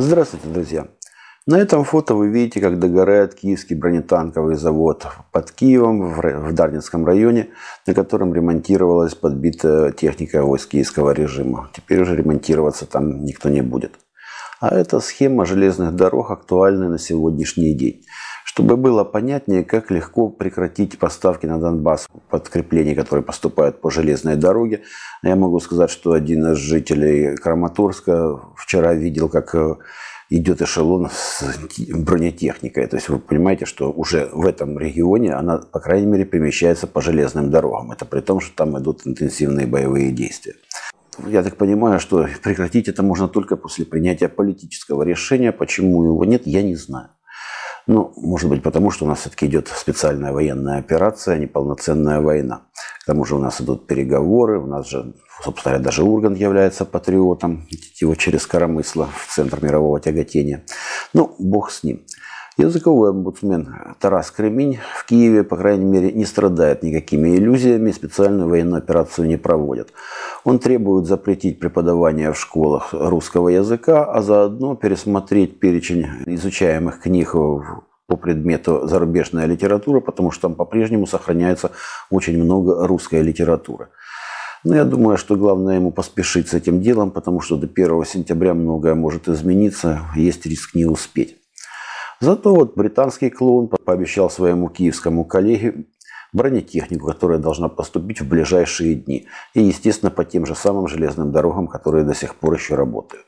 Здравствуйте, друзья! На этом фото вы видите, как догорает киевский бронетанковый завод под Киевом в Дарницком районе, на котором ремонтировалась подбитая техника войск киевского режима. Теперь уже ремонтироваться там никто не будет. А эта схема железных дорог актуальна на сегодняшний день. Чтобы было понятнее, как легко прекратить поставки на Донбасс подкреплений, которые поступают по железной дороге, я могу сказать, что один из жителей Краматорска вчера видел, как э, идет эшелон с бронетехникой. То есть вы понимаете, что уже в этом регионе она, по крайней мере, перемещается по железным дорогам. Это при том, что там идут интенсивные боевые действия. Я так понимаю, что прекратить это можно только после принятия политического решения. Почему его нет, я не знаю. Ну, может быть, потому что у нас все-таки идет специальная военная операция, а не полноценная война. К тому же у нас идут переговоры, у нас же, собственно говоря, даже Ургант является патриотом, его через коромысло в центр мирового тяготения. Ну, бог с ним. Языковой омбудсмен Тарас Кремень в Киеве, по крайней мере, не страдает никакими иллюзиями, специальную военную операцию не проводит. Он требует запретить преподавание в школах русского языка, а заодно пересмотреть перечень изучаемых книг по предмету зарубежная литература, потому что там по-прежнему сохраняется очень много русской литературы. Но я думаю, что главное ему поспешить с этим делом, потому что до 1 сентября многое может измениться, есть риск не успеть. Зато вот британский клоун пообещал своему киевскому коллеге бронетехнику, которая должна поступить в ближайшие дни. И, естественно, по тем же самым железным дорогам, которые до сих пор еще работают.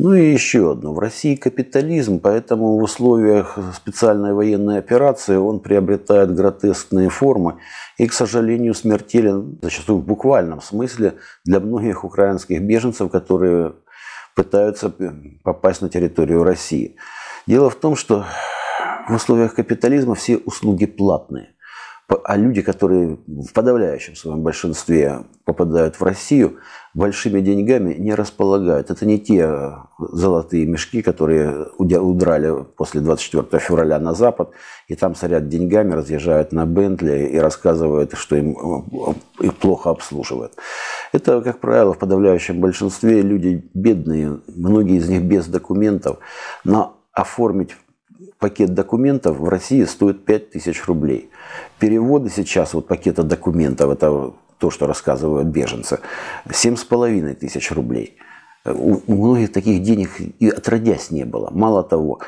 Ну и еще одно. В России капитализм, поэтому в условиях специальной военной операции он приобретает гротескные формы и, к сожалению, смертелен, зачастую в буквальном смысле, для многих украинских беженцев, которые пытаются попасть на территорию России. Дело в том, что в условиях капитализма все услуги платные. А люди, которые в подавляющем своем большинстве попадают в Россию, большими деньгами не располагают. Это не те золотые мешки, которые удрали после 24 февраля на Запад, и там сорят деньгами, разъезжают на Бентли и рассказывают, что им э, их плохо обслуживают. Это, как правило, в подавляющем большинстве люди бедные, многие из них без документов, но оформить пакет документов в России стоит 5000 рублей. Переводы сейчас, вот пакета документов, это то, что рассказывают беженцы, 7,5 тысяч рублей. У, у многих таких денег и отродясь не было. Мало того,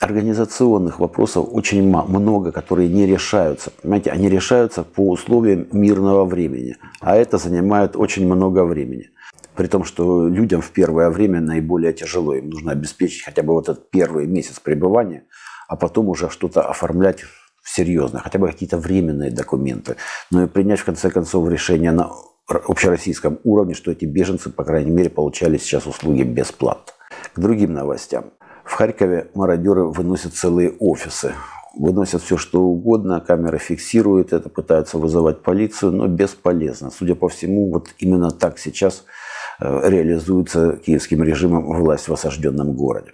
организационных вопросов очень много, которые не решаются. Понимаете, они решаются по условиям мирного времени, а это занимает очень много времени. При том, что людям в первое время наиболее тяжело. Им нужно обеспечить хотя бы вот этот первый месяц пребывания, а потом уже что-то оформлять серьезно, хотя бы какие-то временные документы. Но и принять, в конце концов, решение на общероссийском уровне, что эти беженцы, по крайней мере, получали сейчас услуги бесплатно. К другим новостям. В Харькове мародеры выносят целые офисы. Выносят все, что угодно, камеры фиксируют это, пытаются вызывать полицию, но бесполезно. Судя по всему, вот именно так сейчас реализуется киевским режимом власть в осажденном городе.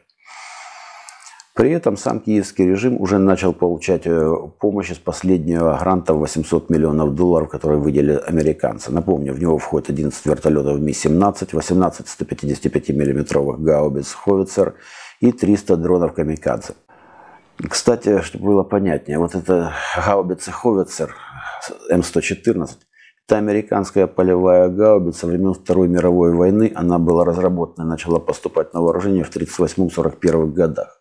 При этом сам киевский режим уже начал получать э, помощь из последнего гранта в 800 миллионов долларов, который выделили американцы. Напомню, в него входит 11 вертолетов Ми-17, 18 155 миллиметровых гаубиц «Ховицер» и 300 дронов «Камикадзе». Кстати, чтобы было понятнее, вот это гаубица «Ховицер» М114 это американская полевая гаубица времен Второй мировой войны. Она была разработана и начала поступать на вооружение в 1938-1941 годах.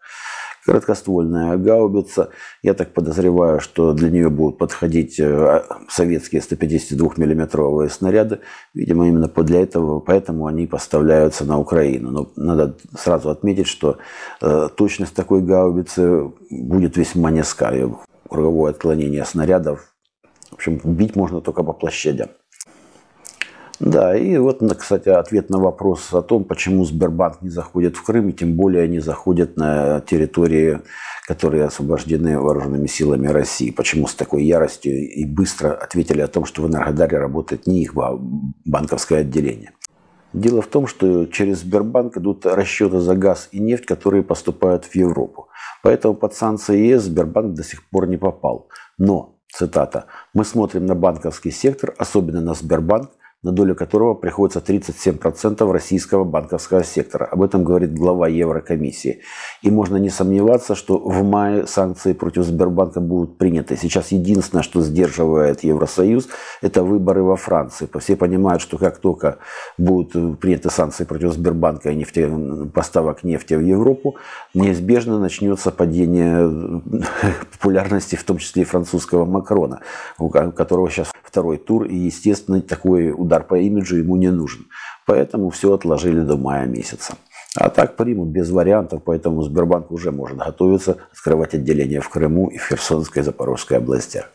Короткоствольная гаубица. Я так подозреваю, что для нее будут подходить э, советские 152 миллиметровые снаряды. Видимо, именно для этого, поэтому они поставляются на Украину. Но надо сразу отметить, что э, точность такой гаубицы будет весьма низка. Круговое отклонение снарядов общем, бить можно только по площадям. Да, и вот, кстати, ответ на вопрос о том, почему Сбербанк не заходит в Крым, и тем более не заходит на территории, которые освобождены вооруженными силами России. Почему с такой яростью и быстро ответили о том, что в Энергодаре работает не их банковское отделение. Дело в том, что через Сбербанк идут расчеты за газ и нефть, которые поступают в Европу. Поэтому под санкции ЕС Сбербанк до сих пор не попал. Но цитата, «Мы смотрим на банковский сектор, особенно на Сбербанк, на долю которого приходится 37% российского банковского сектора. Об этом говорит глава Еврокомиссии. И можно не сомневаться, что в мае санкции против Сбербанка будут приняты. Сейчас единственное, что сдерживает Евросоюз, это выборы во Франции. Все понимают, что как только будут приняты санкции против Сбербанка и нефте, поставок нефти в Европу, неизбежно начнется падение популярности, в том числе и французского Макрона, у которого сейчас второй тур, и, естественно, такой удар по имиджу ему не нужен. Поэтому все отложили до мая месяца. А так примут без вариантов, поэтому Сбербанк уже может готовиться открывать отделение в Крыму и в Херсонской и Запорожской областях.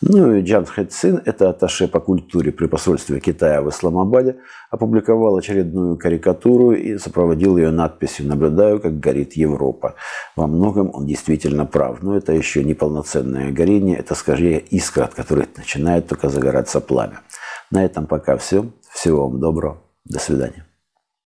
Ну и Джан Хэцин, это атташе по культуре при посольстве Китая в Исламабаде, опубликовал очередную карикатуру и сопроводил ее надписью «Наблюдаю, как горит Европа». Во многом он действительно прав, но это еще не полноценное горение, это скорее искра, от которой начинает только загораться пламя. На этом пока все. Всего вам доброго. До свидания.